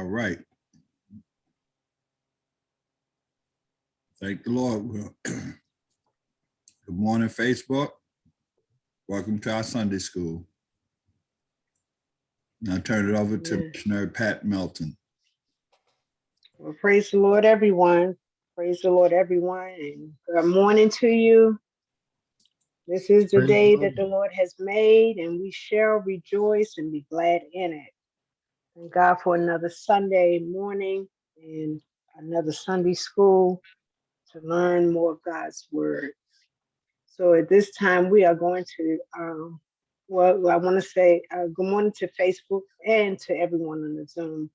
All right. Thank the Lord. Good morning, Facebook. Welcome to our Sunday school. Now turn it over to Amen. Missionary Pat Melton. Well, praise the Lord, everyone. Praise the Lord, everyone, and good morning to you. This is the Praise day Lord. that the Lord has made, and we shall rejoice and be glad in it. Thank God for another Sunday morning and another Sunday school to learn more of God's word. So at this time, we are going to, um, well, I want to say uh, good morning to Facebook and to everyone on the Zoom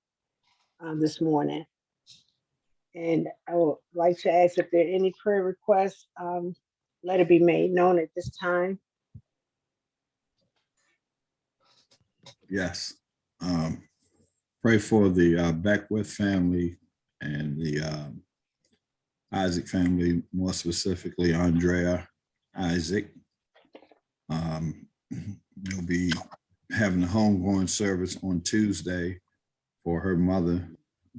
uh, this morning. And I would like to ask if there are any prayer requests, um, let it be made known at this time. Yes. Um, Pray for the uh, Beckwith family and the um, Isaac family, more specifically Andrea Isaac. Um, They'll be having a homegoing service on Tuesday for her mother,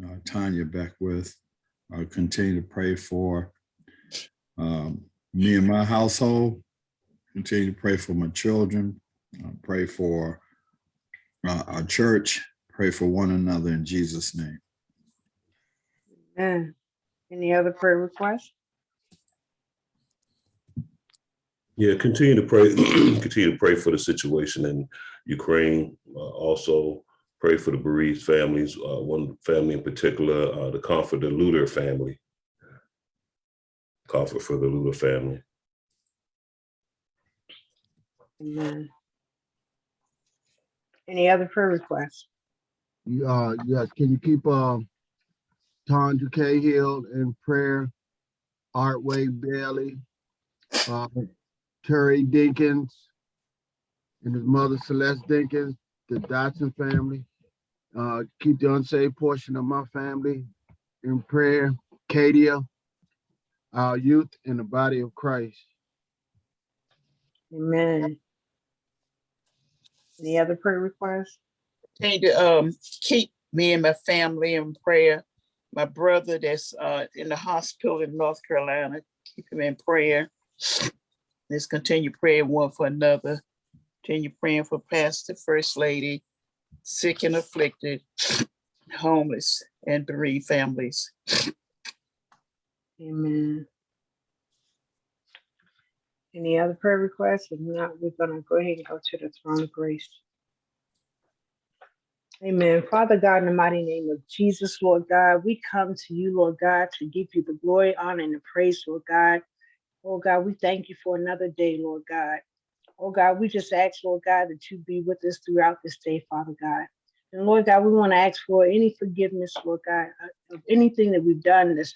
uh, Tanya Beckwith. I'll continue to pray for um, me and my household. Continue to pray for my children. Uh, Pray for uh, our church. Pray for one another in Jesus' name. Amen. Any other prayer requests? Yeah, continue to pray, continue to pray for the situation in Ukraine. Uh, also, pray for the bereaved families. Uh, one family in particular, uh, the Comfort the Luter family. Comfort for the Luter family. Amen. Any other prayer requests? Uh, yes, can you keep, uh, Tondra Cahill in prayer? Artway Bailey, uh, Terry Dinkins, and his mother Celeste Dinkins, the Dotson family. Uh, keep the unsaved portion of my family in prayer. Katia, our youth in the body of Christ. Amen. Any other prayer requests? Continue to um keep me and my family in prayer. My brother that's uh in the hospital in North Carolina, keep him in prayer. Let's continue praying one for another. Continue praying for Pastor First Lady, sick and afflicted, homeless and bereaved families. Amen. Any other prayer requests? If not, we're gonna go ahead and go to the throne of grace. Amen. Father God, in the mighty name of Jesus, Lord God, we come to you, Lord God, to give you the glory, honor, and the praise, Lord God. Oh God, we thank you for another day, Lord God. Oh God, we just ask, Lord God, that you be with us throughout this day, Father God. And Lord God, we want to ask for any forgiveness, Lord God, uh, of anything that we've done that's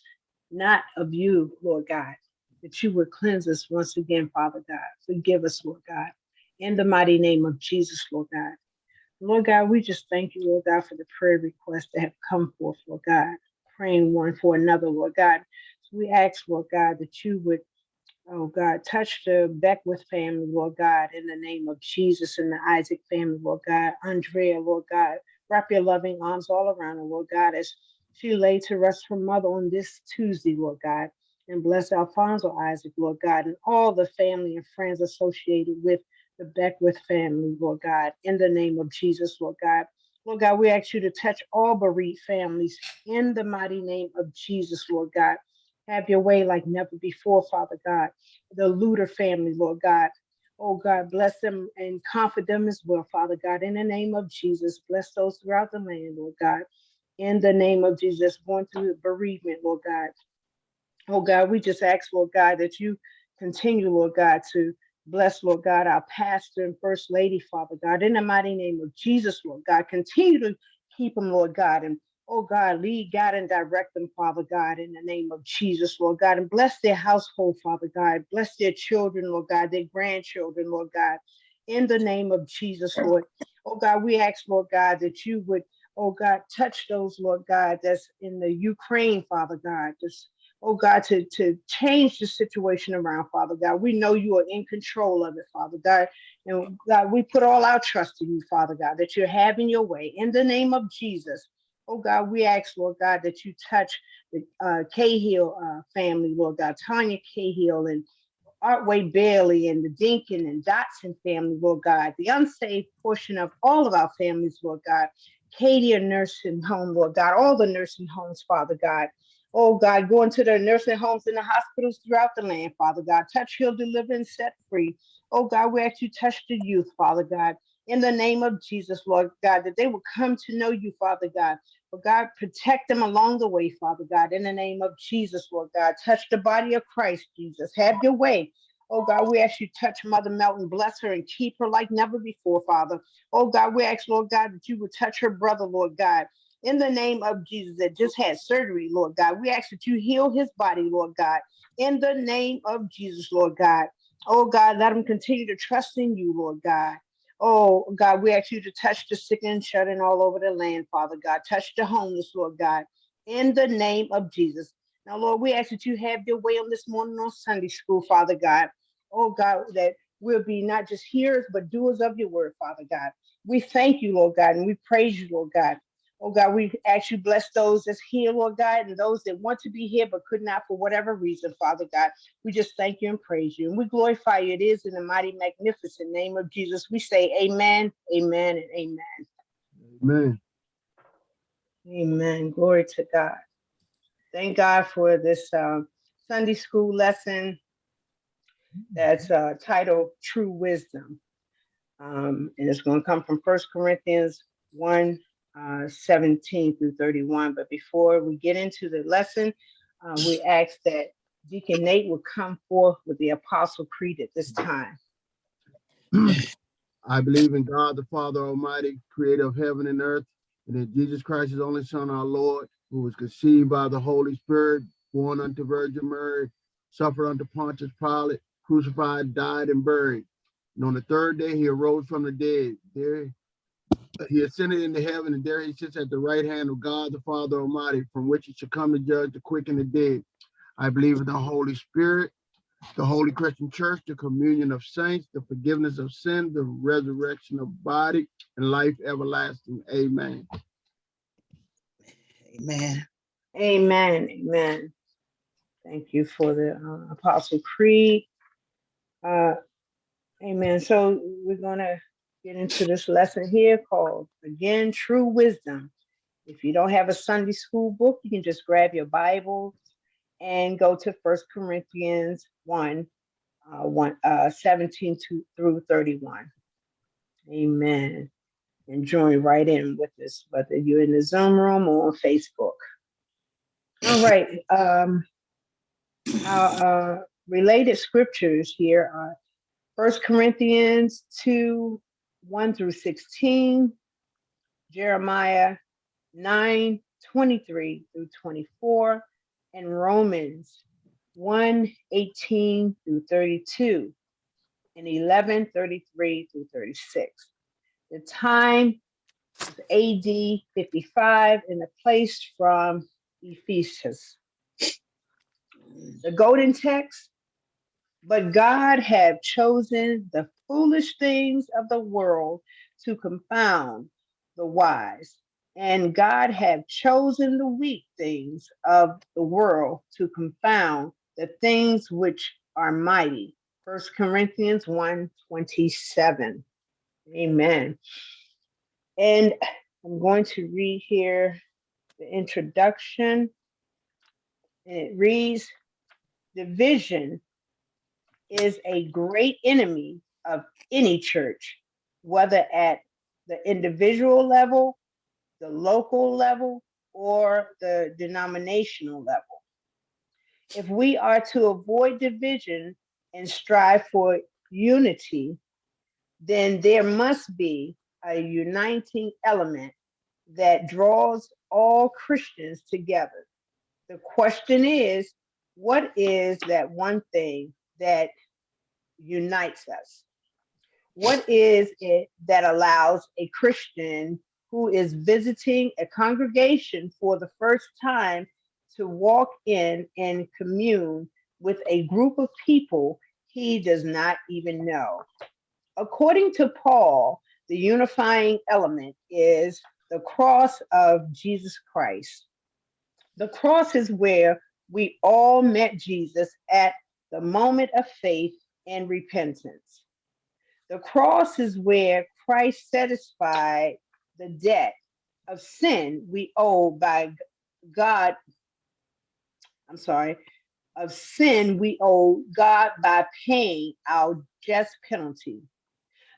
not of you, Lord God, that you would cleanse us once again, Father God. Forgive us, Lord God, in the mighty name of Jesus, Lord God. Lord God, we just thank you, Lord God, for the prayer requests that have come forth, Lord God, praying one for another, Lord God. So we ask, Lord God, that you would, oh God, touch the Beckwith family, Lord God, in the name of Jesus and the Isaac family, Lord God. Andrea, Lord God, wrap your loving arms all around her, Lord God, as she lay to rest her mother on this Tuesday, Lord God. And bless Alfonso Isaac, Lord God, and all the family and friends associated with the Beckwith family, Lord God, in the name of Jesus, Lord God. Lord God, we ask you to touch all bereaved families in the mighty name of Jesus, Lord God. Have your way like never before, Father God. The Luter family, Lord God. Oh God, bless them and comfort them as well, Father God, in the name of Jesus. Bless those throughout the land, Lord God. In the name of Jesus, going through bereavement, Lord God. Oh God, we just ask, Lord God, that you continue, Lord God, to bless, Lord God, our pastor and first lady, Father God, in the mighty name of Jesus, Lord God. Continue to keep them, Lord God, and oh God, lead, God, and direct them, Father God, in the name of Jesus, Lord God, and bless their household, Father God. Bless their children, Lord God, their grandchildren, Lord God, in the name of Jesus, Lord. Oh God, we ask, Lord God, that you would, oh God, touch those, Lord God, that's in the Ukraine, Father God, just oh God, to, to change the situation around, Father God. We know you are in control of it, Father God. And God, we put all our trust in you, Father God, that you're having your way in the name of Jesus. Oh God, we ask, Lord God, that you touch the uh, Cahill uh, family, Lord God, Tanya Cahill and Artway Bailey and the Dinkin and Dotson family, Lord God, the unsaved portion of all of our families, Lord God. Katie, a nursing home, Lord God, all the nursing homes, Father God. Oh God, go into their nursing homes and the hospitals throughout the land, Father God. Touch, heal, deliver, and set free. Oh God, we ask you touch the youth, Father God. In the name of Jesus, Lord God, that they will come to know you, Father God. But God, protect them along the way, Father God. In the name of Jesus, Lord God, touch the body of Christ, Jesus. Have your way. Oh God, we ask you touch Mother Melton, bless her and keep her like never before, Father. Oh God, we ask, Lord God, that you would touch her brother, Lord God. In the name of Jesus, that just had surgery, Lord God. We ask that you heal his body, Lord God. In the name of Jesus, Lord God. Oh God, let him continue to trust in you, Lord God. Oh God, we ask you to touch the sick and shut in all over the land, Father God. Touch the homeless, Lord God. In the name of Jesus. Now, Lord, we ask that you have your way on this morning on Sunday school, Father God. Oh God, that we'll be not just hearers, but doers of your word, Father God. We thank you, Lord God, and we praise you, Lord God. Oh God, we ask you bless those that's here, Lord God, and those that want to be here but could not for whatever reason, Father God. We just thank you and praise you. And we glorify you. It is in the mighty, magnificent name of Jesus. We say amen, amen, and amen. Amen. Amen. Glory to God. Thank God for this um, Sunday school lesson that's uh, titled True Wisdom. Um, and it's going to come from First Corinthians 1 uh, 17 through 31. But before we get into the lesson, uh, we ask that Deacon Nate will come forth with the Apostle Creed at this time. I believe in God, the Father Almighty, creator of heaven and earth, and in Jesus Christ, his only Son, our Lord, who was conceived by the Holy Spirit, born unto Virgin Mary, suffered unto Pontius Pilate, crucified, died, and buried. And on the third day, he arose from the dead. There he ascended into heaven, and there he sits at the right hand of God, the Father Almighty, from which he shall come to judge the quick and the dead. I believe in the Holy Spirit, the Holy Christian Church, the communion of saints, the forgiveness of sin, the resurrection of body, and life everlasting. Amen. Amen. Amen. Amen. Thank you for the uh, Apostle Creed. Uh, amen. So we're going to get into this lesson here called, again, True Wisdom. If you don't have a Sunday school book, you can just grab your Bible and go to First Corinthians 1, uh, 1 uh, 17 to, through 31. Amen. And join right in with us, whether you're in the Zoom room or on Facebook. All right. Um, our uh, related scriptures here are First Corinthians 2, 1 through 16, Jeremiah 9, 23 through 24, and Romans 1, 18 through 32, and 11, 33 through 36. The time is AD 55 and the place from Ephesus. The golden text, but God have chosen the foolish things of the world to confound the wise, and God have chosen the weak things of the world to confound the things which are mighty. First Corinthians 1 27. Amen. And I'm going to read here the introduction. And it reads Division is a great enemy of any church, whether at the individual level, the local level, or the denominational level. If we are to avoid division and strive for unity, then there must be a uniting element that draws all Christians together. The question is, what is that one thing that unites us? What is it that allows a Christian who is visiting a congregation for the first time to walk in and commune with a group of people he does not even know? According to Paul, the unifying element is the cross of Jesus Christ. The cross is where we all met Jesus at the moment of faith and repentance. The cross is where Christ satisfied the debt of sin we owe by God. I'm sorry, of sin we owe God by paying our just penalty.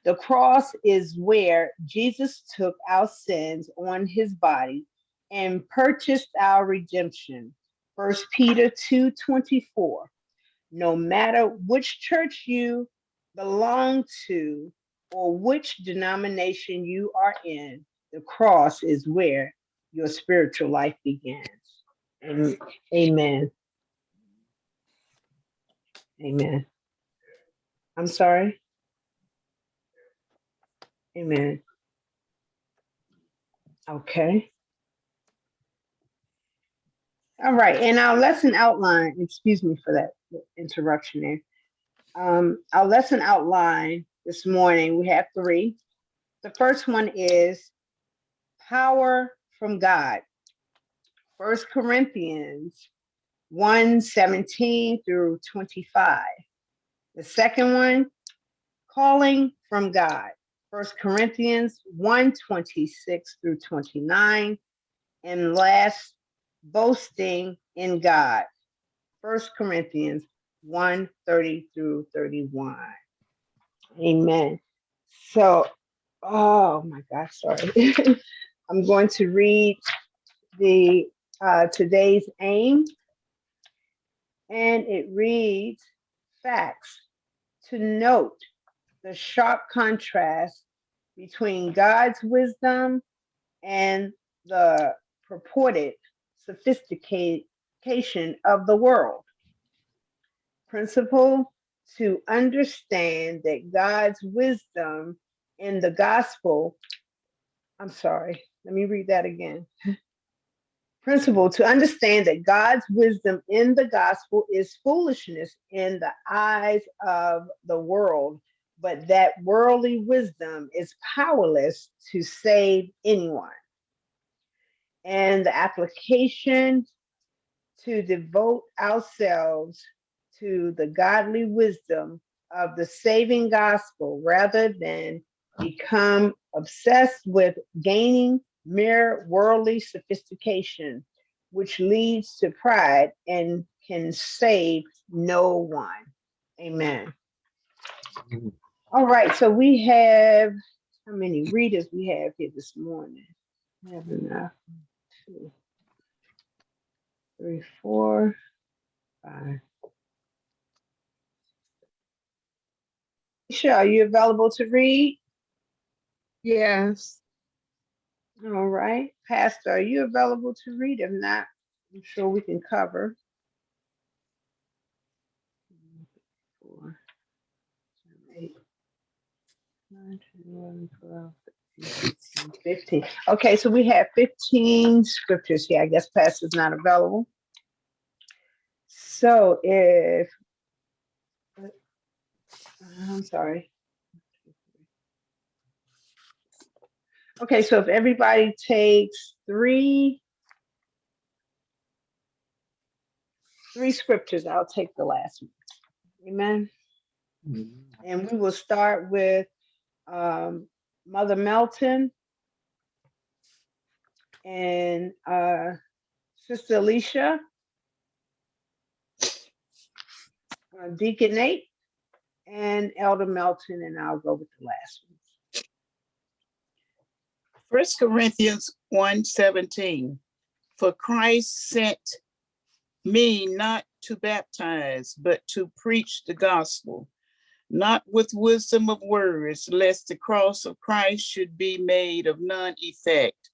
The cross is where Jesus took our sins on his body and purchased our redemption. First Peter 2:24. No matter which church you belong to or which denomination you are in, the cross is where your spiritual life begins. And amen. Amen. I'm sorry. Amen. Okay. All right, and our lesson outline, excuse me for that interruption there. Um, our lesson outline this morning, we have three. The first one is power from God. First Corinthians 1 17 through 25. The second one, calling from God. First Corinthians 1 26 through 29. And last, boasting in God. First Corinthians 1 30 through 31. Amen. So, oh my gosh, sorry. I'm going to read the uh, today's aim, and it reads facts to note the sharp contrast between God's wisdom and the purported sophistication of the world. Principle to understand that God's wisdom in the gospel, I'm sorry, let me read that again. Principle to understand that God's wisdom in the gospel is foolishness in the eyes of the world, but that worldly wisdom is powerless to save anyone. And the application to devote ourselves to the godly wisdom of the saving gospel rather than become obsessed with gaining mere worldly sophistication, which leads to pride and can save no one. Amen. Mm-hmm. All right, so we have how many readers we have here this morning? We have enough. Two, three, four, five. Sure, are you available to read? Yes, All right, Pastor, are you available to read? If not, I'm sure we can cover. Four, seven, eight, nine, 10, 11, 12, 13, 14, 15. Okay, so we have 15 scriptures here. I guess Pastor's not available. So if, I'm sorry. Okay, so if everybody takes three, three scriptures, I'll take the last one. Amen. And we will start with um, Mother Melton and uh, Sister Alicia, uh, Deacon Nate, and Elder Melton, and I'll go with the last one. First Corinthians 1 17. For Christ sent me not to baptize, but to preach the gospel, not with wisdom of words, lest the cross of Christ should be made of none effect.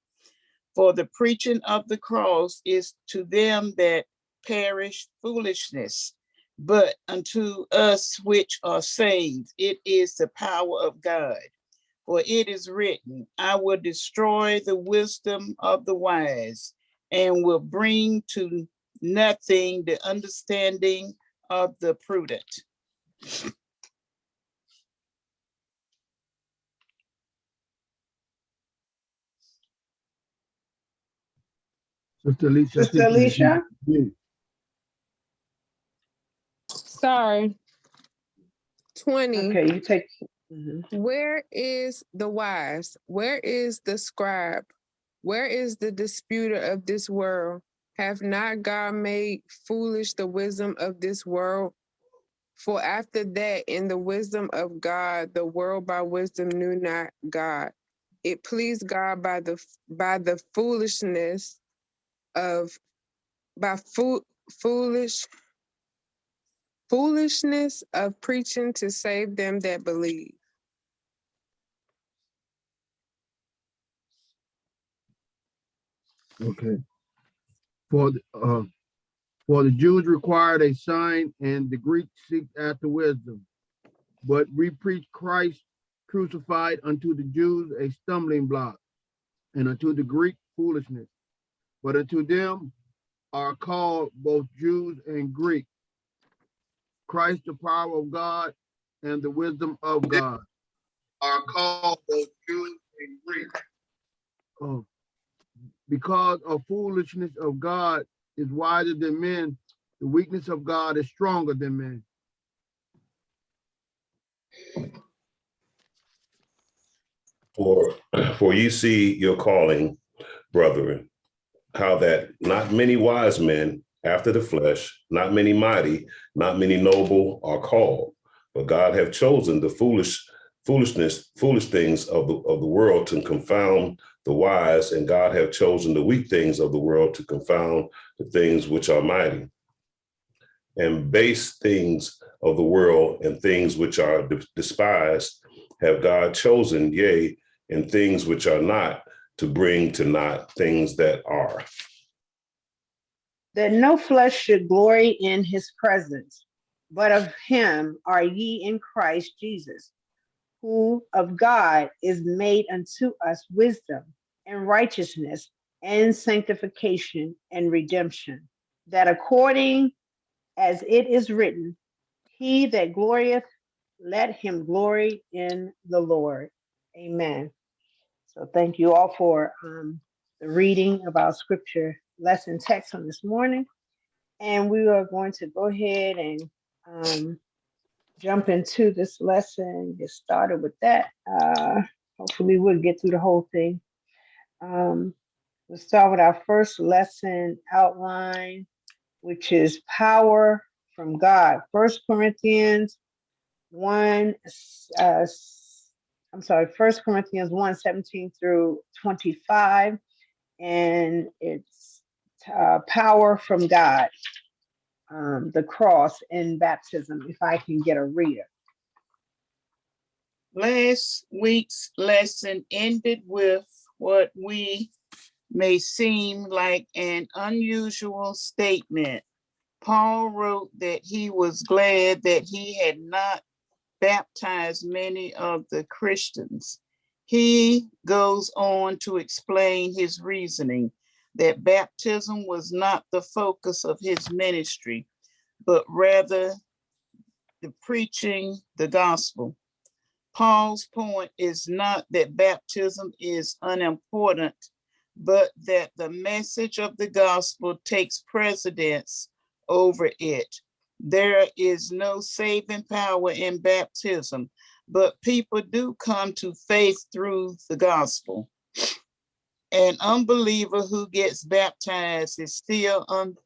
For the preaching of the cross is to them that perish foolishness, but unto us which are saved, it is the power of God. For it is written, I will destroy the wisdom of the wise and will bring to nothing the understanding of the prudent. Sister Alicia. Sister Alicia? you- Sorry. Twenty, Okay, you take. mhm. where is the wise? Where is the scribe? Where is the disputer of this world? Have not God made foolish the wisdom of this world? For after that, in the wisdom of God, the world by wisdom knew not God. It pleased God by the by the foolishness of by fool foolish foolishness of preaching to save them that believe. Okay. For, the, uh, for the Jews required a sign and the Greeks seek after wisdom. But we preach Christ crucified unto the Jews a stumbling block and unto the Greek foolishness. But unto them are called both Jews and Greek. Christ the power of God and the wisdom of God. Are called both Jews and Greek. Oh, because of foolishness of God is wiser than men, the weakness of God is stronger than men. For, for you see your calling, brethren, how that not many wise men after the flesh, not many mighty, not many noble are called, but God have chosen the foolish foolishness, foolish things of the of the world to confound the wise, and God have chosen the weak things of the world to confound the things which are mighty. And base things of the world and things which are de- despised have God chosen, yea, and things which are not, to bring to naught things that are. That no flesh should glory in his presence, but of him are ye in Christ Jesus, who of God is made unto us wisdom and righteousness and sanctification and redemption, that according as it is written, he that glorieth, let him glory in the Lord. Amen. So thank you all for um, the reading of our scripture lesson text on this morning. And we are going to go ahead and um, jump into this lesson, get started with that. Uh, hopefully we'll get through the whole thing. Um, we'll start with our first lesson outline, which is power from God. First Corinthians 1, uh, I'm sorry, First Corinthians 1, 17 through 25. And it's uh, power from God, um, the cross and baptism, if I can get a reader. Last week's lesson ended with what we may seem like an unusual statement. Paul wrote that he was glad that he had not baptized many of the Christians. He goes on to explain his reasoning that baptism was not the focus of his ministry, but rather the preaching the gospel. Paul's point is not that baptism is unimportant, but that the message of the gospel takes precedence over it. There is no saving power in baptism, but people do come to faith through the gospel. An unbeliever who gets baptized is still un-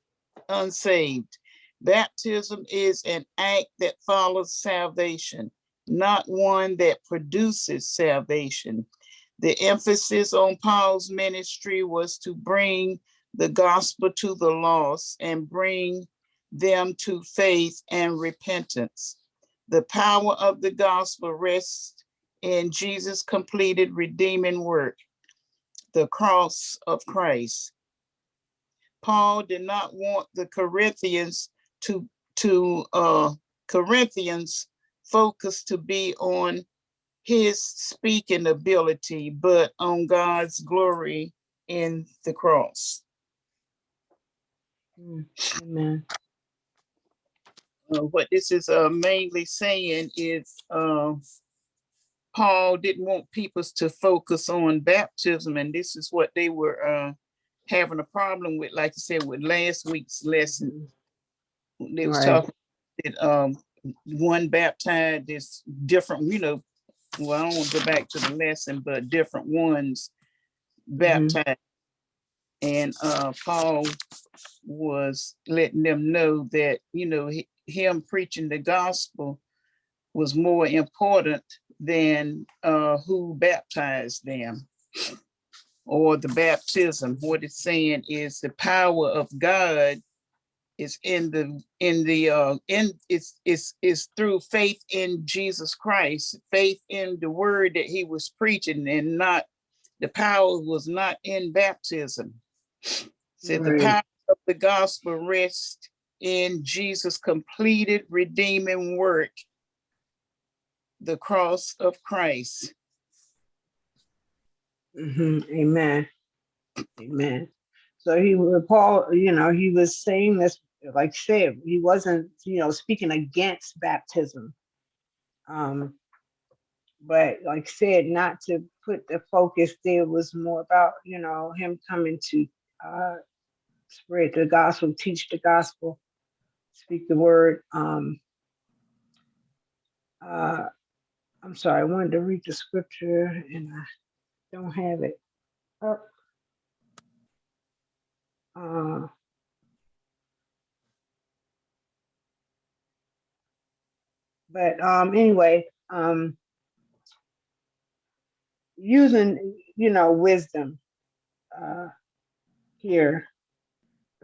unsaved. Baptism is an act that follows salvation, not one that produces salvation. The emphasis on Paul's ministry was to bring the gospel to the lost and bring them to faith and repentance. The power of the gospel rests in Jesus' completed redeeming work, the cross of Christ. Paul did not want the Corinthians to, to, uh, Corinthians focus to be on his speaking ability, but on God's glory in the cross. Mm, Amen. Uh, what this is uh, mainly saying is uh, Paul didn't want people to focus on baptism, and this is what they were uh, having a problem with, like you said, with last week's lesson. They was Right. talking, that, um, one baptized is different, you know, well, I don't want to go back to the lesson, but different ones baptized. And, uh, Paul was letting them know that, you know, hi- him preaching the gospel was more important than, uh, who baptized them or the baptism. What it's saying is the power of God is in the, in the, uh, in, it's, it's, it's through faith in Jesus Christ, faith in the word that he was preaching and not, the power was not in baptism. Said the power of the gospel rests in Jesus' completed redeeming work, the cross of Christ. Mhm, Amen. Amen. So he, Paul, you know, he was saying this, like I said, he wasn't, you know, speaking against baptism. Um, but like said, not to put the focus there was more about, you know, him coming to uh spread the gospel, teach the gospel, speak the word. Um uh I'm sorry, I wanted to read the scripture and I don't have it up. Uh, But um, anyway, um, using, you know, wisdom uh, here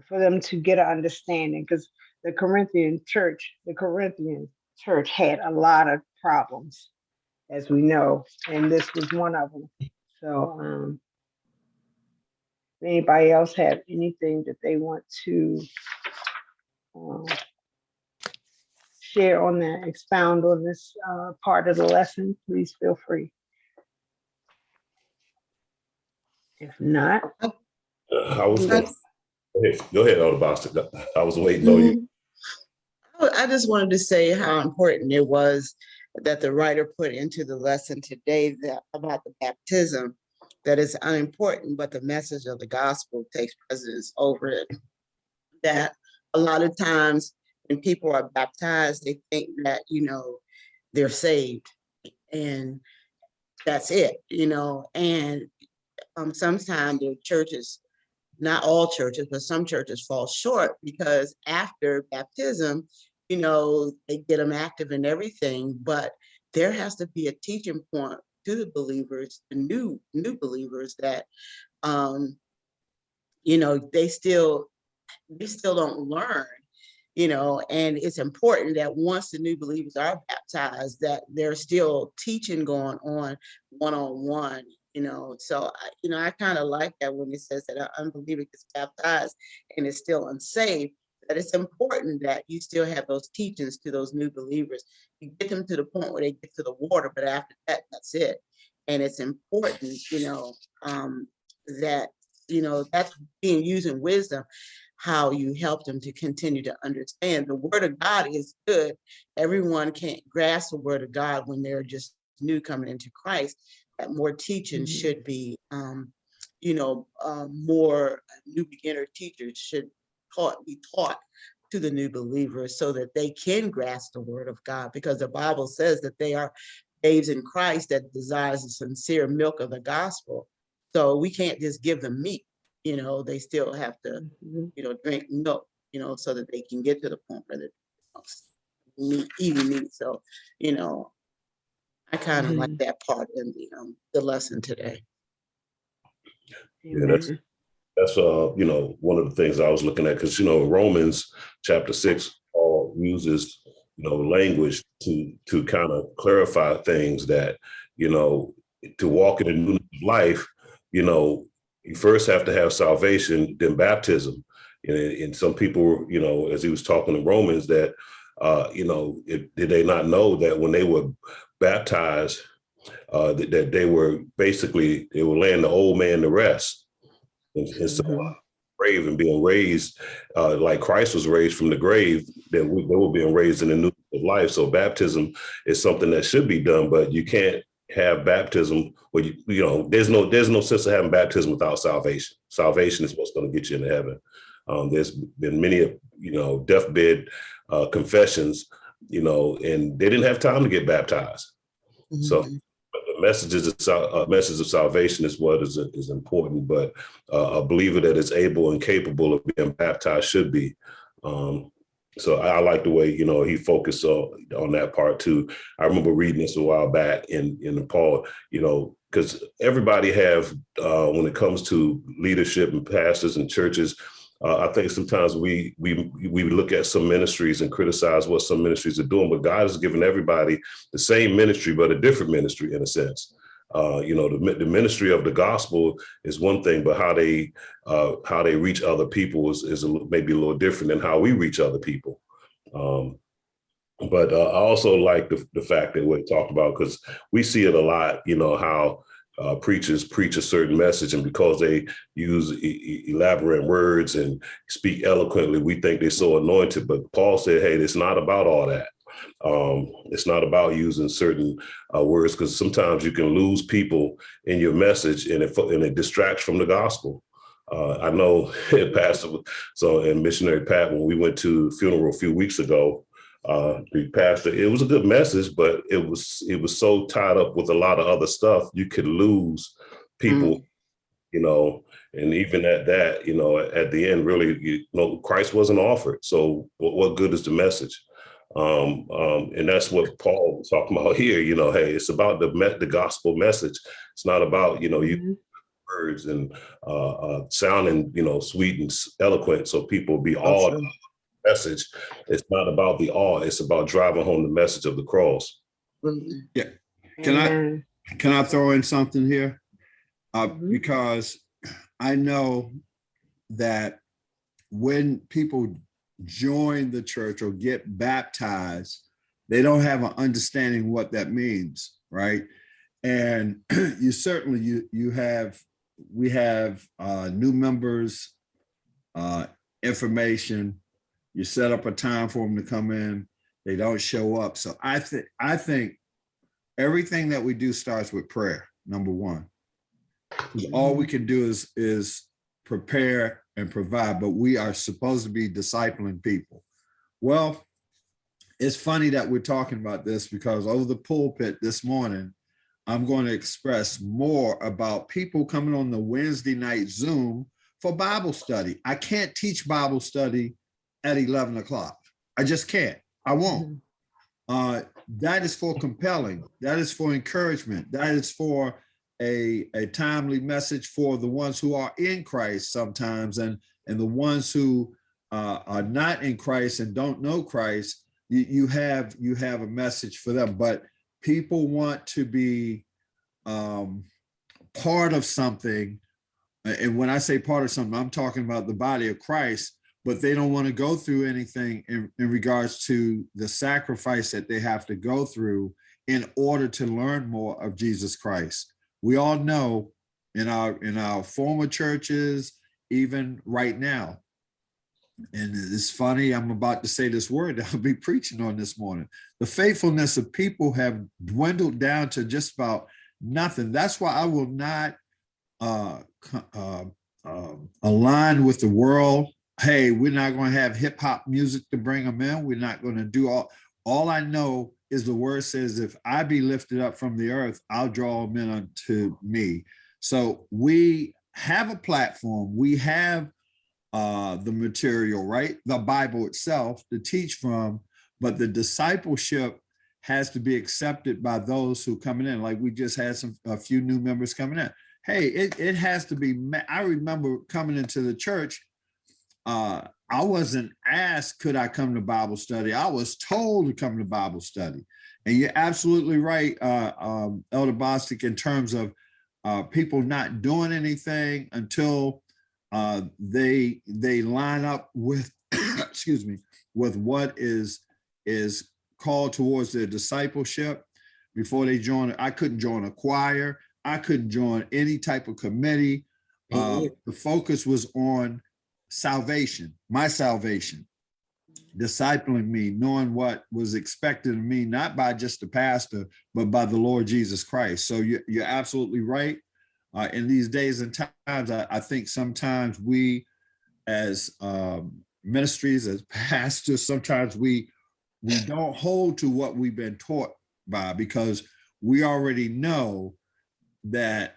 for them to get an understanding, because the Corinthian church, the Corinthian church had a lot of problems, as we know, and this was one of them. So, um, anybody else have anything that they want to um, share on that, expound on this uh, part of the lesson, please feel free. If not, Uh, I was, gonna- go ahead, go ahead, Elder Bostic. I was waiting on you. I I just wanted to say how important it was that the writer put into the lesson today that about the baptism, that it's unimportant, but the message of the gospel takes precedence over it. That a lot of times when people are baptized, they think that, you know, they're saved and that's it, you know, and um, sometimes the churches, not all churches, but some churches fall short because after baptism, you know, they get them active and everything, but there has to be a teaching point to the believers, the new new believers that um, you know, they still they still don't learn, you know, and it's important that once the new believers are baptized, that there's still teaching going on one-on-one, you know. So I, you know, I kind of like that when it says that an unbeliever gets baptized and is still unsaved, that it's important that you still have those teachings to those new believers. You get them to the point where they get to the water, but after that, that's it. And it's important, you know, um, that, you know, that's being using wisdom, how you help them to continue to understand. The word of God is good. Everyone can't grasp the word of God when they're just new coming into Christ. That more teaching Mhm. should be, um, you know, um, more new beginner teachers should taught, be taught to the new believers so that they can grasp the word of God, because the Bible says that they are babes in Christ that desires the sincere milk of the gospel. So we can't just give them meat, you know, they still have to, Mhm. you know, drink milk, you know, so that they can get to the point where they're meat, eating meat. So, you know, I kind of like that part in the, um, the lesson today. Yeah, that's- Amen. That's, uh, you know, one of the things I was looking at, because, you know, Romans chapter six, Paul uses, you know, language to, to kind of clarify things that, you know, to walk in a new life, you know, you first have to have salvation, then baptism. And, and some people, you know, as he was talking to Romans, that, uh, you know, it, did they not know that when they were baptized, uh, that, that they were basically, they were laying the old man to rest. And, and so, uh, Mhm. grave and being raised, uh, like Christ was raised from the grave, then we, they were being raised in the new life. So baptism is something that should be done, but you can't have baptism where you, you know, there's no, there's no sense of having baptism without salvation. Salvation is what's going to get you into heaven. Um, there's been many, you know, deathbed uh, confessions, you know, and they didn't have time to get baptized. So Mhm. but the messages of uh, message of salvation is what is is important. But uh, a believer that is able and capable of being baptized should be. Um, so I, I like the way you know he focused on on that part too. I remember reading this a while back in in Paul. You know, because everybody have uh, when it comes to leadership and pastors and churches. Uh, I think sometimes we we we look at some ministries and criticize what some ministries are doing, but God has given everybody the same ministry, but a different ministry in a sense. Uh, you know, the, the ministry of the gospel is one thing, but how they uh, how they reach other people is, is a, maybe a little different than how we reach other people. Um, but uh, I also like the, the fact that we talked about because we see it a lot. You know how uh, preachers preach a certain message, and because they use e- elaborate words and speak eloquently, we think they're so anointed. But Paul said, "Hey, it's not about all that." Um, it's not about using certain uh, words because sometimes you can lose people in your message and it and it distracts from the gospel. Uh, I know Pastor, so and missionary Pat, when we went to funeral a few weeks ago, uh, the pastor, it was a good message, but it was it was so tied up with a lot of other stuff, you could lose people, you know, and even at that, you know, at the end, really, you know, Christ wasn't offered. So what, what good is the message? Um, um, and that's what Paul was talking about here. You know, hey, it's about the me- the gospel message. It's not about you know you Mhm. words and uh, uh, sounding you know sweet and eloquent, so people be awed. The Message. It's not about the awe. It's about driving home the message of the cross. Yeah. Can I- Can I throw in something here? Uh, Mhm. because I know that when people join the church or get baptized, they don't have an understanding what that means, right? And you certainly you you have we have uh, new members, uh, information. You set up a time for them to come in. They don't show up. So I think I think everything that we do starts with prayer. Number one, all we can do is is prepare and provide, but we are supposed to be discipling people. Well, it's funny that we're talking about this because over the pulpit this morning, I'm going to express more about people coming on the Wednesday night Zoom for Bible study. I can't teach Bible study at 11 o'clock. I just can't. I won't. Uh, that is for compelling. That is for encouragement. That is for a, a timely message for the ones who are in Christ sometimes and, and the ones who uh, are not in Christ and don't know Christ. You, you have you have a message for them, but people want to be um, part of something. And when I say part of something, I'm talking about the body of Christ but they don't want to go through anything in, in regards to the sacrifice that they have to go through in order to learn more of Jesus Christ. We all know in our in our former churches, even right now. And it's funny, I'm about to say this word that I'll be preaching on this morning. The faithfulness of people have dwindled down to just about nothing. That's why I will not uh, uh, um, align with the world hey, we're not going to have hip hop music to bring them in. We're not going to do all. All I know is the word says, if I be lifted up from the earth, I'll draw them in unto me. So we have a platform. We have uh, the material, right? The Bible itself to teach from, but the discipleship has to be accepted by those who coming in. Like we just had some a few new members coming in. Hey, it, it has to be. I remember coming into the church uh, I wasn't asked, could I come to Bible study? I was told to come to Bible study. And you're absolutely right, uh, um, Elder Bostic, in terms of uh, people not doing anything until uh, they they line up with, excuse me, with what is is called towards their discipleship before they join. I couldn't join a choir. I couldn't join any type of committee. Uh, the focus was on salvation, my salvation, discipling me, knowing what was expected of me, not by just the pastor, but by the Lord Jesus Christ. So you, you're absolutely right. uh, in these days and times, I, I think sometimes we as um, ministries, as pastors, sometimes we we don't hold to what we've been taught by because we already know that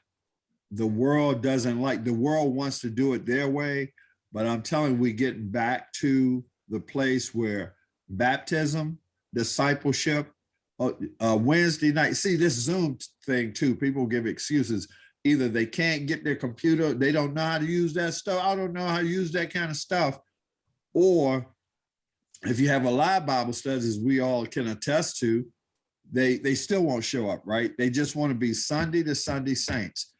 the world doesn't like the world wants to do it their way but i'm telling you we getting back to the place where baptism discipleship uh, uh, wednesday night see this zoom thing too people give excuses. Either they can't get their computer they don't know how to use that stuff i don't know how to use that kind of stuff. Or if you have a live bible studies as we all can attest to they they still won't show up right? They just want to be sunday to sunday saints.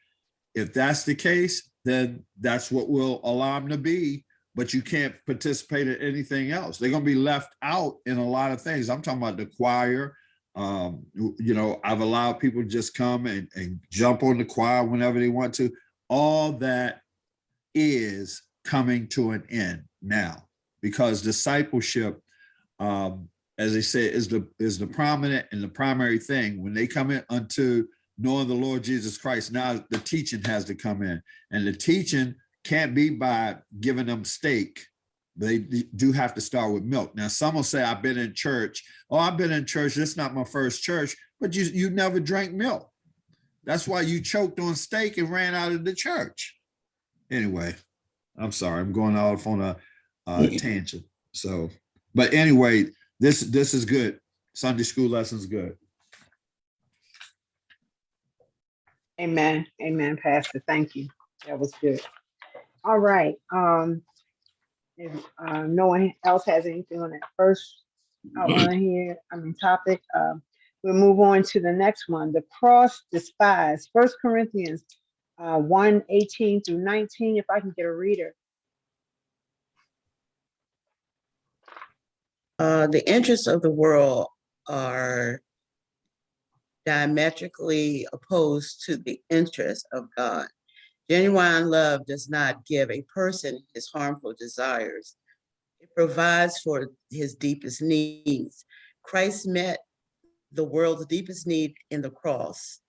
If that's the case then that's what we'll allow them to be but you can't participate in anything else. They're going to be left out in a lot of things. I'm talking about the choir um you know i've allowed people to just come and, and jump on the choir whenever they want to. All that is coming to an end now because discipleship um as they say is the is the prominent and the primary thing. When they come in unto knowing the lord jesus christ now the teaching has to come in. And the teaching can't be by giving them steak. They do have to start with milk. Now some will say i've been in church. Oh i've been in church. This is not my first church. But you you never drank milk. That's why you choked on steak and ran out of the church. Anyway i'm sorry. I'm going off on a, a tangent. So but anyway this this is good. Sunday school lessons good Amen. Amen, Pastor. Thank you. That was good. All right. Um, if uh, no one else has anything on that first outline here, I mean topic, um, we'll move on to the next one. The cross despised. First Corinthians uh, 1 18 through 19. If I can get a reader. Uh, the interests of the world are diametrically opposed to the interests of God. Genuine love does not give a person his harmful desires. It provides for his deepest needs. Christ met the world's deepest need in the cross,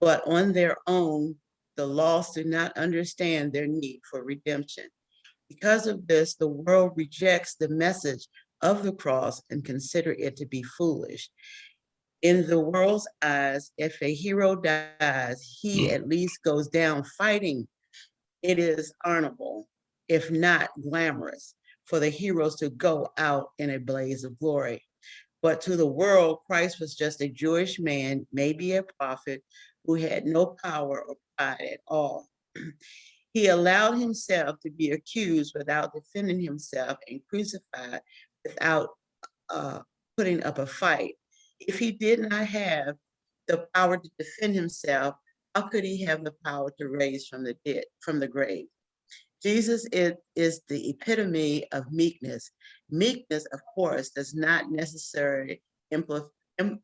but on their own, the lost do not understand their need for redemption. Because of this, the world rejects the message of the cross and consider it to be foolish. In the world's eyes, if a hero dies, he at least goes down fighting. It is honorable, if not glamorous, for the heroes to go out in a blaze of glory. But to the world, Christ was just a Jewish man, maybe a prophet, who had no power or pride at all. He allowed himself to be accused without defending himself and crucified without uh, putting up a fight. If he did not have the power to defend himself, how could he have the power to raise from the dead, from the grave? Jesus is, is the epitome of meekness. Meekness, of course, does not necessarily impl-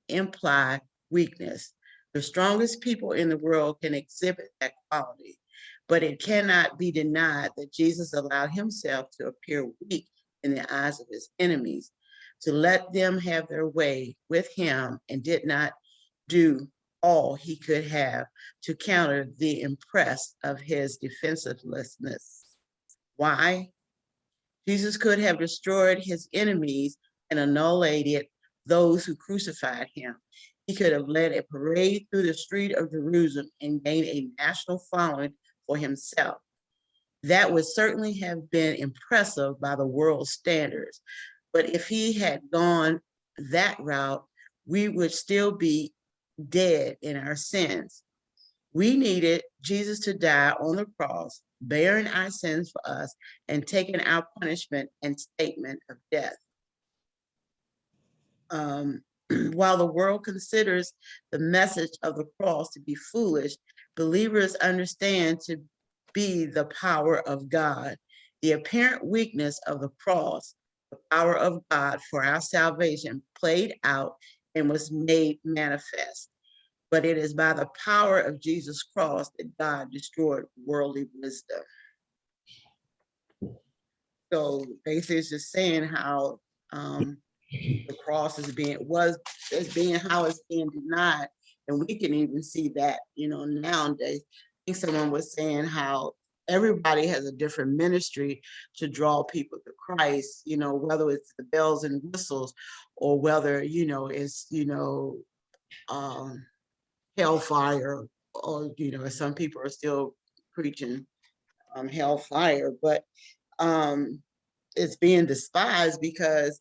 imply weakness. The strongest people in the world can exhibit that quality, but it cannot be denied that Jesus allowed himself to appear weak in the eyes of his enemies, to let them have their way with him and did not do all he could have to counter the impress of his defensivelessness. Why? Jesus could have destroyed his enemies and annihilated those who crucified him. He could have led a parade through the street of Jerusalem and gained a national following for himself. That would certainly have been impressive by the world's standards. But if he had gone that route, we would still be dead in our sins. We needed Jesus to die on the cross, bearing our sins for us and taking our punishment and statement of death. Um, while the world considers the message of the cross to be foolish, believers understand to be the power of God. The apparent weakness of the cross, the power of God for our salvation played out and was made manifest. But it is by the power of Jesus' cross that God destroyed worldly wisdom. So basically it's just saying how um, the cross is being, was, is being, how it's being denied. And we can even see that, you know, nowadays, I think someone was saying how everybody has a different ministry to draw people to Christ, you know, whether it's the bells and whistles or whether, you know, it's, you know, um, hellfire or, you know, some people are still preaching um, hellfire, but um, it's being despised because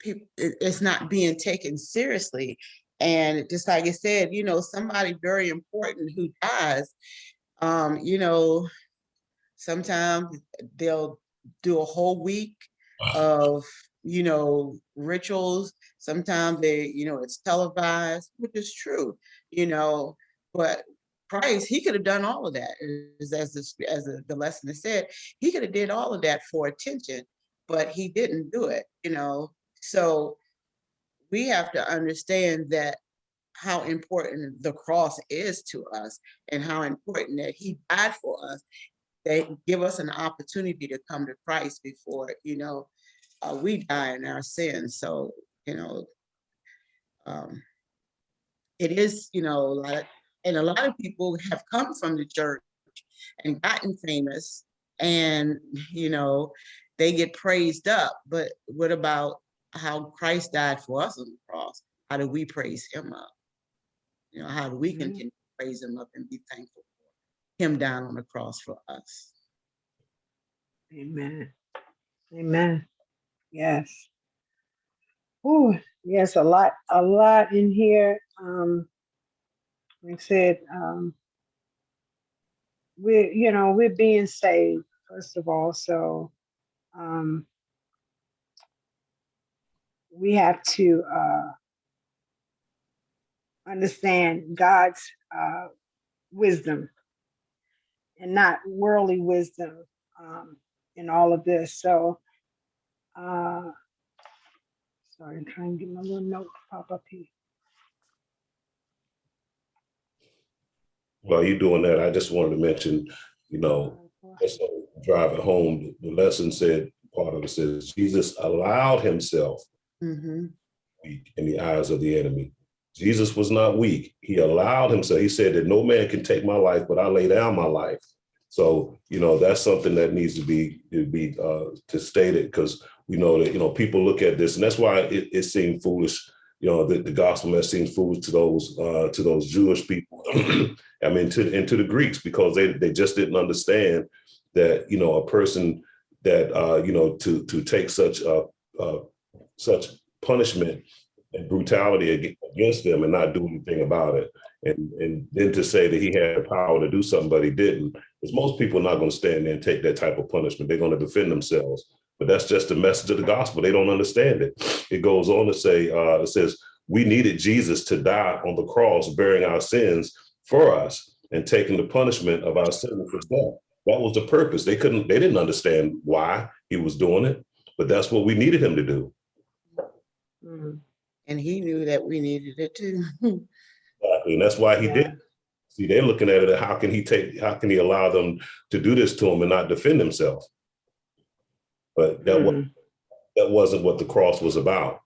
people, it's not being taken seriously. And just like I said, you know, somebody very important who dies, um, you know, sometimes they'll do a whole week of, you know, rituals. Sometimes they, you know, it's televised, which is true, you know, but Christ, he could have done all of that. As, as, the- as the- lesson has said, he could have did all of that for attention, but he didn't do it, you know? So we have to understand that how important the cross is to us and how important that he died for us. They give us an opportunity to come to Christ before, you know, uh, we die in our sins. So, you know, um, it is, you know, a lot, and a lot of people have come from the church and gotten famous and, you know, they get praised up, but what about how Christ died for us on the cross? How do we praise him up? You know, how do we Mhm. continue to praise him up and be thankful him down on the cross for us? Amen. Amen. Yes. Oh, yes, a lot, a lot in here. Um, like I said, um, we're, you know, we're being saved, first of all, so, um, we have to, uh, understand God's, uh, wisdom and not worldly wisdom, um, in all of this. So, uh, sorry, I'm trying to get my little note to pop up here. While you're doing that, I just wanted to mention, you know, drive it home, the lesson said, part of it says, Jesus allowed himself Mhm. in the eyes of the enemy. Jesus was not weak. He allowed himself. He said that no man can take my life, but I lay down my life. So, you know, that's something that needs to be to be uh to state it because we know that, you know, people look at this and that's why it, it seemed foolish. You know, the, the gospel message seems foolish to those uh to those Jewish people. I mean, to and to the Greeks because they they just didn't understand that, you know, a person that uh, you know, to to take such uh uh such punishment and brutality against them and not do anything about it. And and then to say that he had the power to do something, but he didn't, because most people are not going to stand there and take that type of punishment. They're going to defend themselves. But that's just the message of the gospel. They don't understand it. It goes on to say, uh, it says, we needed Jesus to die on the cross, bearing our sins for us and taking the punishment of our sin for death. That was the purpose. They couldn't, they didn't understand why he was doing it, but that's what we needed him to do. Mm, And he knew that we needed it too. Exactly. And that's why he yeah. did. See, they're looking at it, how can he take, how can he allow them to do this to him and not defend himself? But that was, Mm, that wasn't what the cross was about.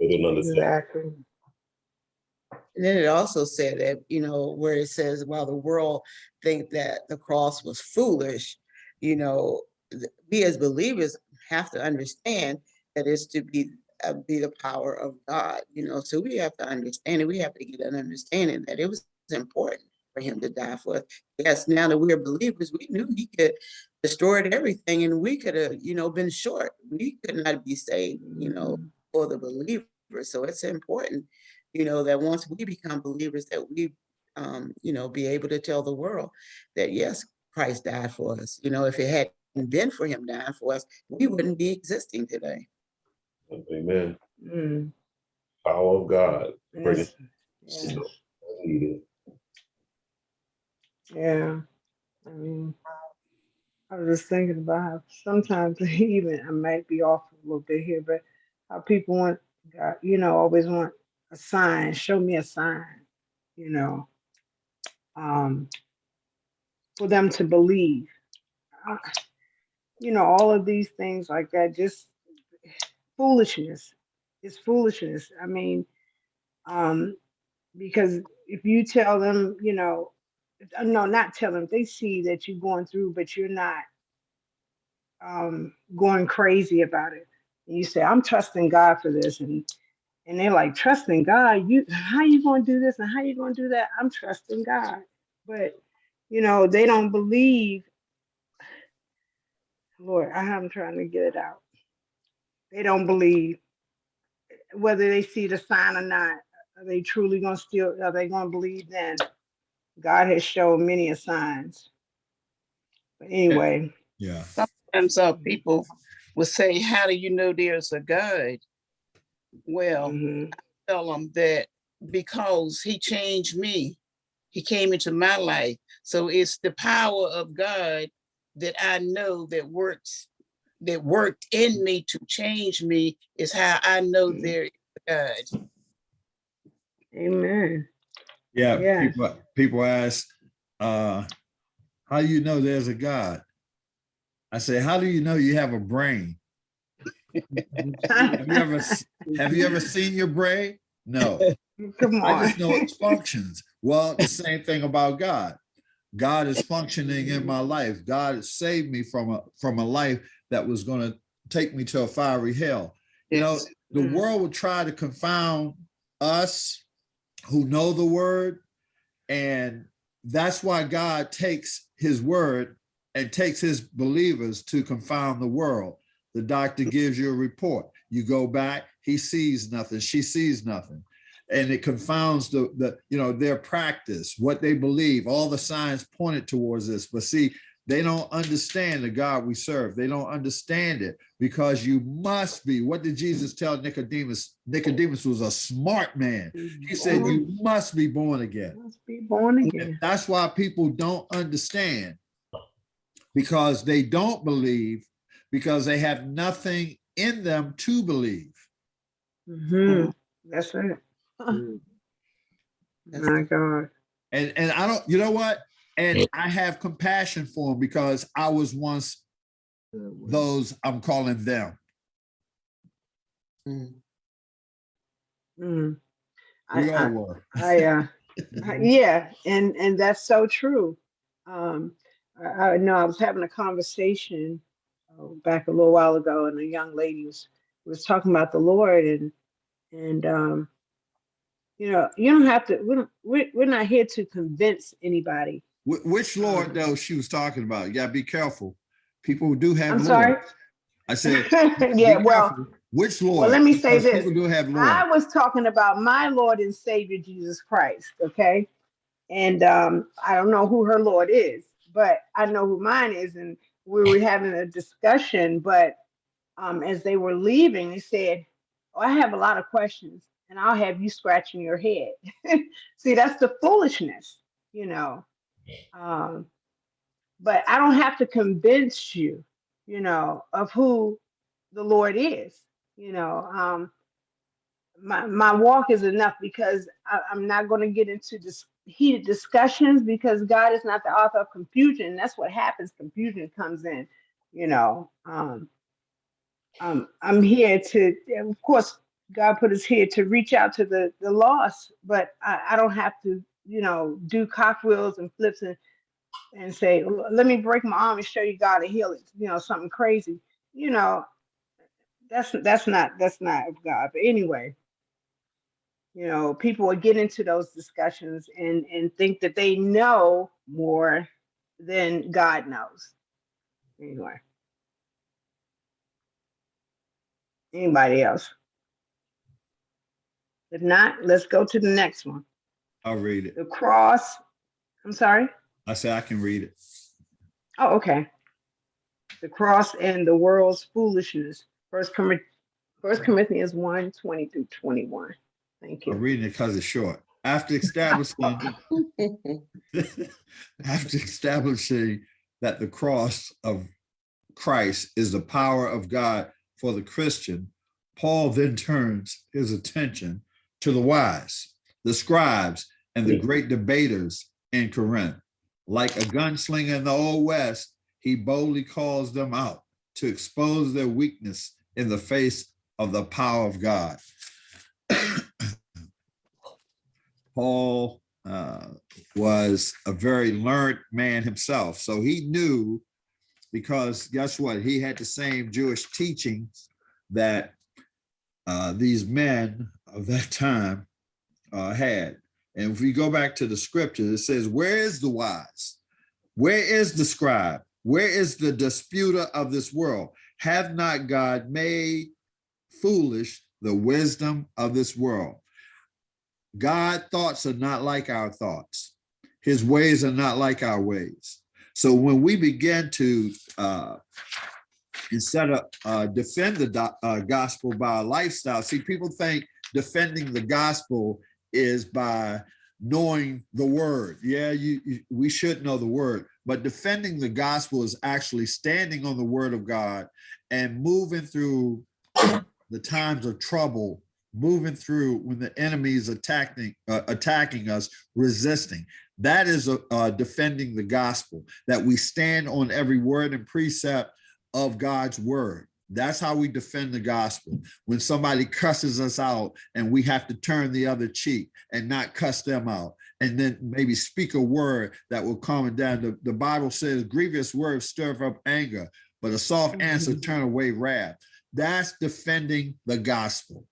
They didn't understand. Exactly. And then it also said that, you know, where it says, while the world think that the cross was foolish, you know, we as believers have to understand that it's to be be the power of God, you know. So we have to understand it. We have to get an understanding that it was important for him to die for us. Yes, now that we're believers, we knew he could destroyed everything and we could have, you know, been short. We could not be saved, you know, Mm, for the believer. So it's important, you know, that once we become believers, that we, um, you know, be able to tell the world that yes, Christ died for us. You know, if it hadn't been for him dying for us, we wouldn't be existing today. Amen. mm, Power of God. Yes, yes. Needed. Yeah, I mean, I was just thinking about how sometimes even I might be off a little bit here, but how people want, God, you know, always want a sign. Show me a sign, you know, um, for them to believe. Uh, You know, all of these things like that, just foolishness. It's foolishness. I mean, um, because if you tell them, you know, uh, no, not tell them, they see that you're going through, but you're not um, going crazy about it. And you say, I'm trusting God for this. And and they're like, trusting God, you how you gonna do this and how you gonna do that? I'm trusting God. But you know, they don't believe. Lord, I'm trying to get it out. They don't believe whether they see the sign or not. Are they truly gonna still are they gonna believe then? God has shown many a signs. But anyway, Yeah, Sometimes uh, people will say, how do you know there's a God? Well, mhm, tell them that because he changed me, he came into my life. So it's the power of God that I know that works, that worked in me to change me is how I know Mhm. there is a God. amen. yeah. Yes. People, people ask, uh, how do you know there's a God? I say, how do you know you have a brain? Have you ever, have you ever seen your brain? No. Come on. I just know it functions. Well, the same thing about God. God is functioning in my life. God has saved me from a from a life that was going to take me to a fiery hell. You know, the Mm. world will try to confound us who know the word, and that's why God takes his word and takes his believers to confound the world. The doctor gives you a report. You go back, he sees nothing, she sees nothing. And it confounds the, the, you know, their practice, what they believe, all the signs pointed towards this. But see, they don't understand the God we serve. They don't understand it because you must be. What did Jesus tell Nicodemus? Nicodemus was a smart man. He said, you must be born again. must be born again. That's why people don't understand because they don't believe because they have nothing in them to believe. Mhm, That's it. Mm. My God. And and I don't, you know what? And I have compassion for them because I was once those I'm calling them. Mm. Mm. I, We all I, were. I, uh, Uh, Yeah, and and that's so true. Um, I, I know I was having a conversation uh, back a little while ago, and a young lady was was talking about the Lord, and and um, you know, you don't have to. We don't, we're, we're not here to convince anybody. Wh- Which Lord Um, though she was talking about? You gotta be careful. People who do have I'm Lord. sorry. I said, yeah, well, which Lord? well, let me say this. People do have Lord. I was talking about my Lord and Savior Jesus Christ, okay? And um, I don't know who her Lord is, but I know who mine is. And we were having a discussion, but um, as they were leaving, they said, oh, I have a lot of questions, and I'll have you scratching your head. See, that's the foolishness, you know. Um, but I don't have to convince you, you know, of who the Lord is. You know, um, my my walk is enough because I, I'm not going to get into this heated discussions because God is not the author of confusion. That's what happens. Confusion comes in. You know, um, um, I'm here to, of course, God put us here to reach out to the the lost, but I, I don't have to, you know, do cockwheels and flips and and say, let me break my arm and show you God to heal it. You know, something crazy. You know, that's that's not that's not of God. But anyway, you know, people will get into those discussions and and think that they know more than God knows. Anyway, anybody else? If not, let's go to the next one. I'll read it. The cross. I'm sorry. I said I can read it. Oh, okay. The cross and the world's foolishness. First Corinthians, First Corinthians 1, 20 through 21. Thank you. I'm reading it because it's short. After establishing after establishing that the cross of Christ is the power of God for the Christian, Paul then turns his attention to the wise, the scribes, and the great debaters in Corinth. Like a gunslinger in the Old West, he boldly calls them out to expose their weakness in the face of the power of God. Paul uh, was a very learned man himself. So he knew because guess what? He had the same Jewish teachings that uh, these men of that time uh, had. And if we go back to the scripture, it says, Where is the wise? Where is the scribe? Where is the disputer of this world? Have not God made foolish the wisdom of this world? God thoughts are not like our thoughts. His ways are not like our ways. So when we begin to uh, instead of uh, defend the uh, gospel by our lifestyle, see, people think defending the gospel is by knowing the word. Yeah, you, you we should know the word, but defending the gospel is actually standing on the word of God and moving through the times of trouble moving through when the enemy is attacking uh, attacking us resisting that is a, uh, defending the gospel that we stand on every word and precept of god's word that's how we defend the gospel. When somebody cusses us out and we have to turn the other cheek and not cuss them out and then maybe speak a word that will calm it down. The, the bible says grievous words stir up anger but a soft answer mm-hmm. turn away wrath. That's defending the gospel.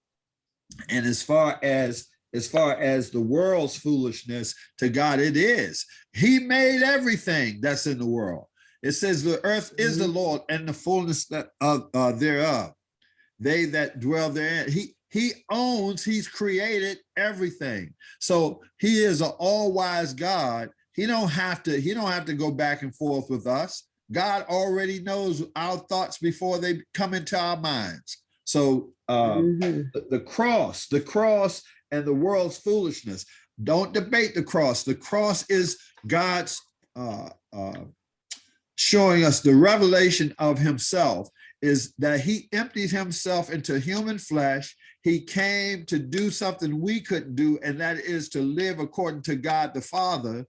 And as far as as far as the world's foolishness to God, it is. He made everything that's in the world. It says the earth is the Lord and the fullness that, of uh, thereof. They that dwell therein. He he owns. He's created everything. So he is an all-wise God. He don't have to. He don't have to go back and forth with us. God already knows our thoughts before they come into our minds. So uh, Mhm. the, the cross, the cross and the world's foolishness. Don't debate the cross. The cross is God's uh, uh, showing us the revelation of himself is that he emptied himself into human flesh. He came to do something we couldn't do, and that is to live according to God the Father,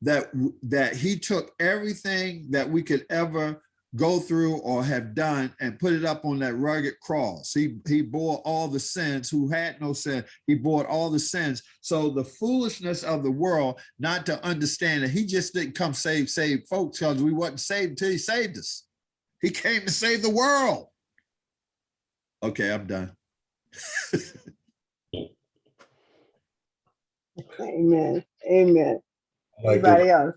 that, that he took everything that we could ever go through or have done and put it up on that rugged cross. He, he bore all the sins who had no sin. He bore all the sins. So the foolishness of the world, not to understand that he just didn't come save, save folks because we wasn't saved until he saved us. He came to save the world. Okay, I'm done. Amen. Amen. I like, the, Anybody else?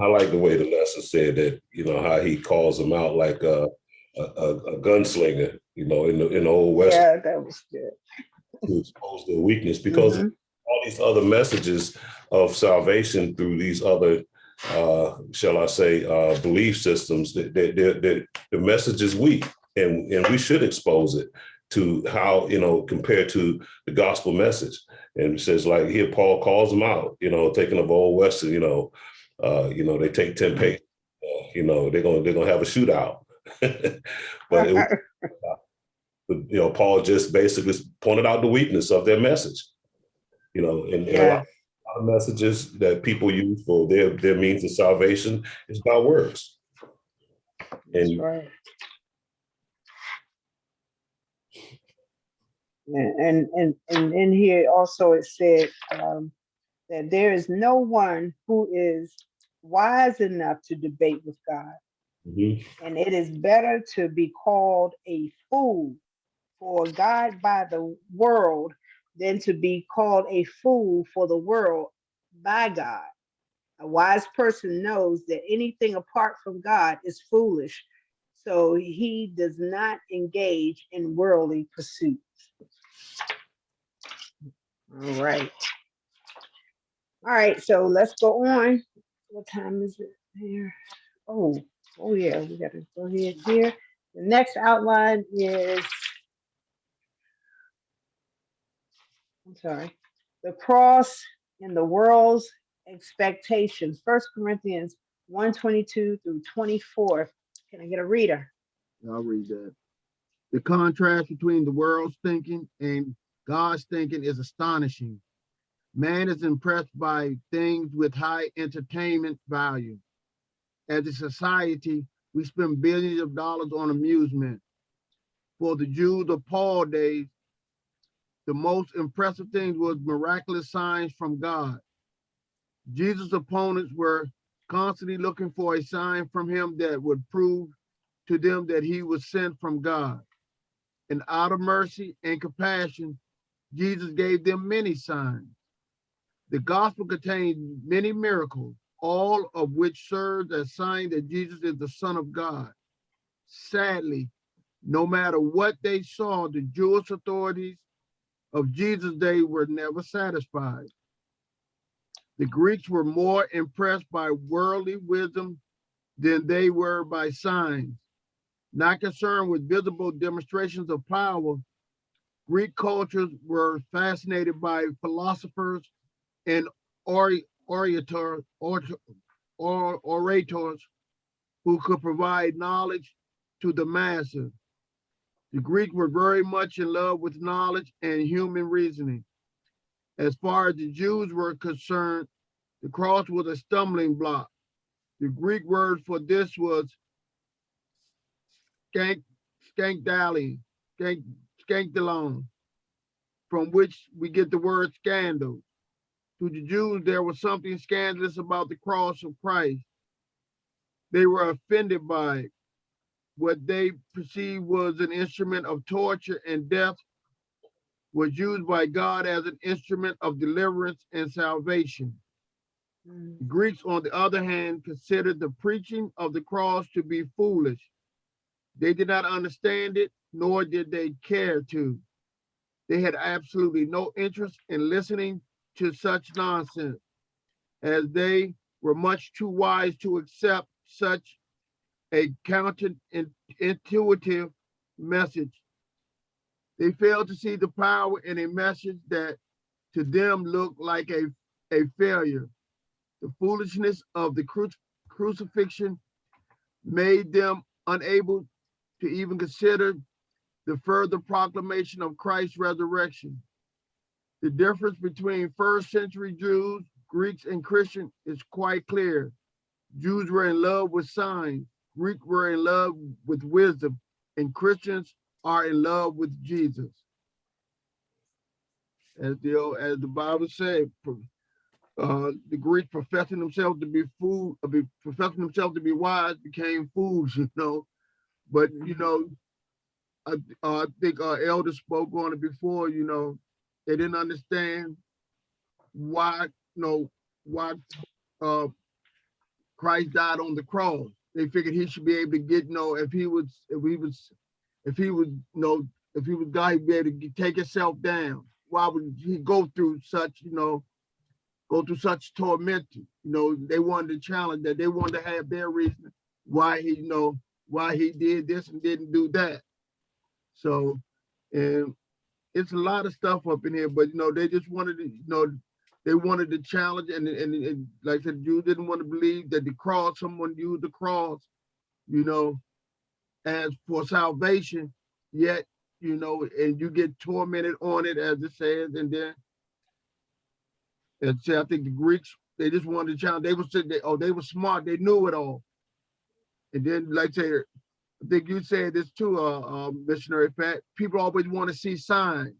I like the way the lesson said that, you know, how he calls him out like a, a, a gunslinger, you know, in the, in the old West Yeah, that was good. to expose their weakness because Mhm. all these other messages of salvation through these other, uh, shall I say, uh, belief systems, that, that, that, that the message is weak and, and we should expose it to how, you know, compared to the gospel message. And it says like here, Paul calls them out, you know, taking of old Western, you know, uh, you know, they take 10 paces, uh, you know, they're gonna, they're gonna have a shootout. But it, you know, Paul just basically pointed out the weakness of their message. You know, and, and a Yeah. lot of messages that people use for their their means of salvation is by works. And right. And, and, and, and in here also it said, um, that there is no one who is wise enough to debate with God. Mhm. And it is better to be called a fool for God by the world than to be called a fool for the world by God. A wise person knows that anything apart from God is foolish, so he does not engage in worldly pursuits. All right. All right, so let's go on. What time is it here? Oh, oh yeah, we gotta go ahead here. The next outline is I'm sorry, the cross and the world's expectations. First Corinthians 122 through 24. Can I get a reader? I'll read that. The contrast between the world's thinking and God's thinking is astonishing. Man is impressed by things with high entertainment value. As a society, we spend billions of dollars on amusement. For the Jews of Paul days, the most impressive thing was miraculous signs from God. Jesus' opponents were constantly looking for a sign from him that would prove to them that he was sent from God. And out of mercy and compassion, Jesus gave them many signs. The gospel contains many miracles, all of which served as sign that Jesus is the Son of God. Sadly, no matter what they saw, the Jewish authorities of Jesus' day were never satisfied. The Greeks were more impressed by worldly wisdom than they were by signs. Not concerned with visible demonstrations of power, Greek cultures were fascinated by philosophers and ori- orator, or, or orators who could provide knowledge to the masses. The Greeks were very much in love with knowledge and human reasoning. As far as the Jews were concerned, the cross was a stumbling block. The Greek word for this was skank, skankdali, skank, skankdalon, from which we get the word scandal. To the Jews, there was something scandalous about the cross of Christ. They were offended by it. What they perceived was an instrument of torture and death was used by God as an instrument of deliverance and salvation. Mm, The Greeks, on the other hand, considered the preaching of the cross to be foolish. They did not understand it, nor did they care to. They had absolutely no interest in listening to such nonsense, as they were much too wise to accept such a counterintuitive message. They failed to see the power in a message that to them looked like a, a failure. The foolishness of the cru- crucifixion made them unable to even consider the further proclamation of Christ's resurrection. The difference between first century Jews, Greeks, and Christians is quite clear. Jews were in love with signs, Greeks were in love with wisdom, and Christians are in love with Jesus. As the, as the Bible said, uh, the Greeks professing themselves to be fool, uh, professing themselves to be wise became fools, you know. But you know, I, I think our elder spoke on it before. You know, they didn't understand why, you know, why uh, Christ died on the cross. They figured he should be able to get, you know, if he was, if he was, if he was, you know, if he was God, he'd be able to get- take himself down. Why would he go through such, you know, go through such torment? You know, they wanted to challenge that. They wanted to have their reason why he, you know, why he did this and didn't do that. So, and it's a lot of stuff up in here, but you know, they just wanted to, you know, they wanted to challenge and, and, and like I said, you didn't want to believe that the cross, someone used the cross, you know, as for salvation, yet, you know, and you get tormented on it as it says, and then and say, I think the Greeks, they just wanted to challenge, they were they, oh, they were smart, they knew it all. And then, like I say, I think you said this too, uh, uh, missionary Pat, people always want to see signs.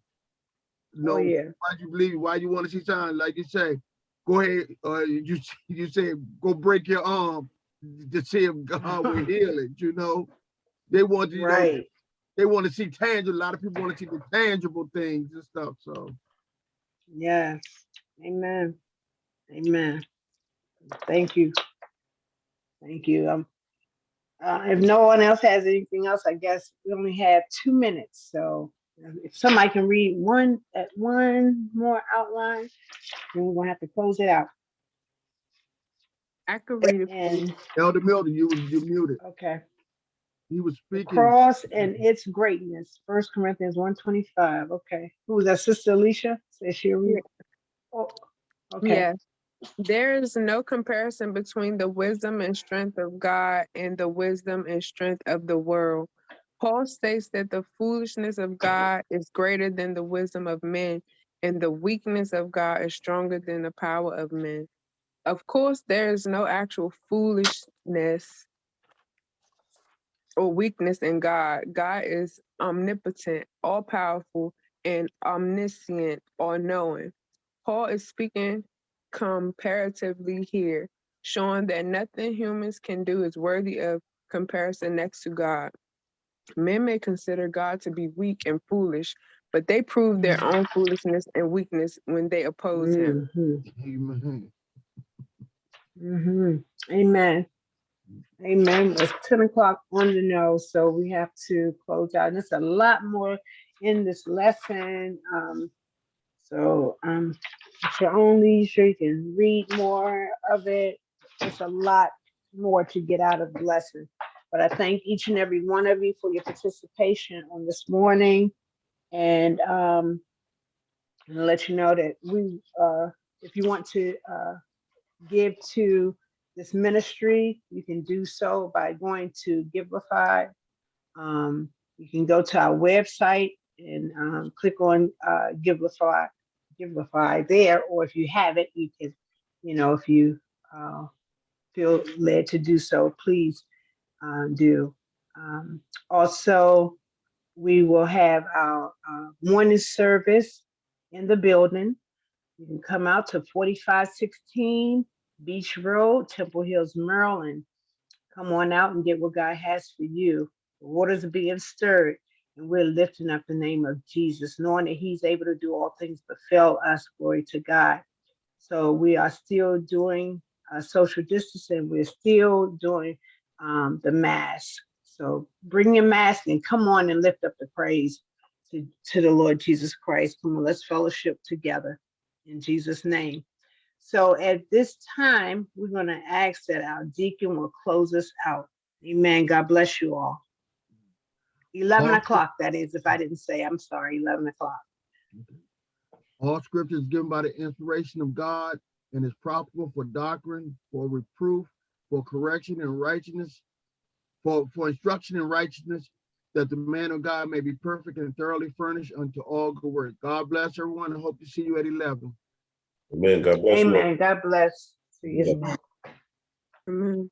Oh, No, yeah. why you believe, why you want to see signs, like you say, go ahead, uh, you, you say, go break your arm to see if God will heal it, you know? They want to, you know, Right. they want to see tangible, a lot of people want to see the tangible things and stuff, so. Yes. Amen. Amen. Thank you. Thank you. Um, uh, if no one else has anything else, I guess we only have two minutes. So uh, if somebody can read one, at one more outline, then we're gonna have to close it out. I could read it. And, Elder Milton, you, you muted, okay, he was the speaking. cross and its greatness, First Corinthians one twenty-five. Okay, who was that? Sister Alicia? Says she'll read. Oh, Okay, Yes. There is no comparison between the wisdom and strength of God and the wisdom and strength of the world. Paul states that the foolishness of God is greater than the wisdom of men, and the weakness of God is stronger than the power of men. Of course, there is no actual foolishness or weakness in God. God is omnipotent, all powerful, and omniscient, all knowing. Paul is speaking comparatively here, showing that nothing humans can do is worthy of comparison next to God. Men may consider God to be weak and foolish, but they prove their own foolishness and weakness when they oppose him. Mhm, Amen. mhm. Amen. Amen. It's ten o'clock on the nose, so we have to close out. And there's a lot more in this lesson. Um, so um, at your own leisure, you can read more of it. There's a lot more to get out of the lesson. But I thank each and every one of you for your participation on this morning. And um, let you know that we, uh, if you want to uh, give to this ministry, you can do so by going to Givelify. Um, you can go to our website and um, click on uh, Givelify, Givelify there, or if you have it, you can, you know, if you uh, feel led to do so, please uh, do. Um, also, we will have our uh, morning service in the building. You can come out to 4516 Beach Road, Temple Hills, Maryland. Come on out and get what God has for you. The waters are being stirred, and we're lifting up the name of Jesus, knowing that He's able to do all things but fail us. Glory to God. So we are still doing uh, social distancing. We're still doing um, the mask. So bring your mask and come on and lift up the praise to, to the Lord Jesus Christ. Come on, let's fellowship together in Jesus' name. So at this time, we're going to ask that our deacon will close us out. Amen. God bless you all. 11 Well- o'clock, that is, if I didn't say, I'm sorry, 11 o'clock. All scripture is given by the inspiration of God and is profitable for doctrine, for reproof, for correction and righteousness, for, for instruction in righteousness, that the man of God may be perfect and thoroughly furnished unto all good work. God bless everyone and hope to see you at eleven. Amen. God bless you. Amen. God bless. See you. Yeah. Amen.